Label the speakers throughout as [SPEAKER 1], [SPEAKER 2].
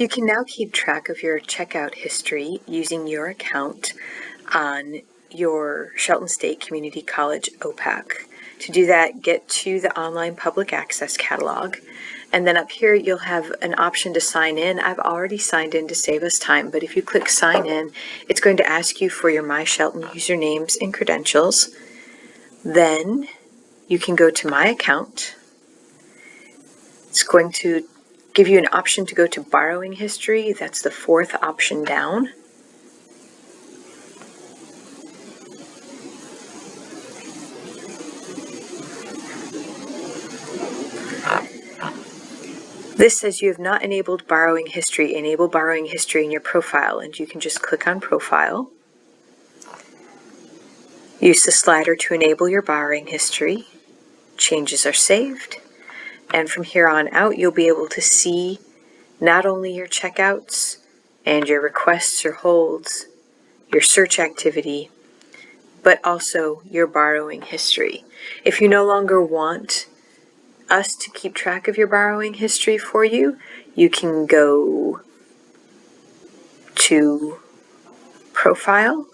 [SPEAKER 1] You can now keep track of your checkout history using your account on your Shelton State Community College OPAC. To do that, get to the online public access catalog and then up here you'll have an option to sign in. I've already signed in to save us time, but if you click sign in, it's going to ask you for your My Shelton usernames and credentials. Then you can go to My Account. It's going to give you an option to go to Borrowing History. That's the fourth option down. This says you have not enabled borrowing history. Enable borrowing history in your profile and you can just click on profile. Use the slider to enable your borrowing history. Changes are saved. And from here on out, you'll be able to see not only your checkouts and your requests or holds, your search activity, but also your borrowing history. If you no longer want us to keep track of your borrowing history for you, you can go to Profile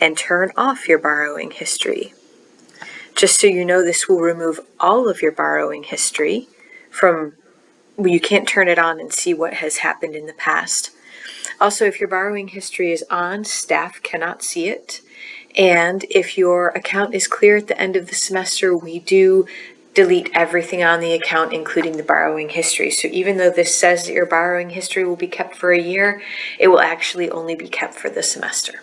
[SPEAKER 1] and turn off your borrowing history. Just so you know, this will remove all of your borrowing history from, you can't turn it on and see what has happened in the past. Also, if your borrowing history is on, staff cannot see it. And if your account is clear at the end of the semester, we do delete everything on the account, including the borrowing history. So even though this says that your borrowing history will be kept for a year, it will actually only be kept for the semester.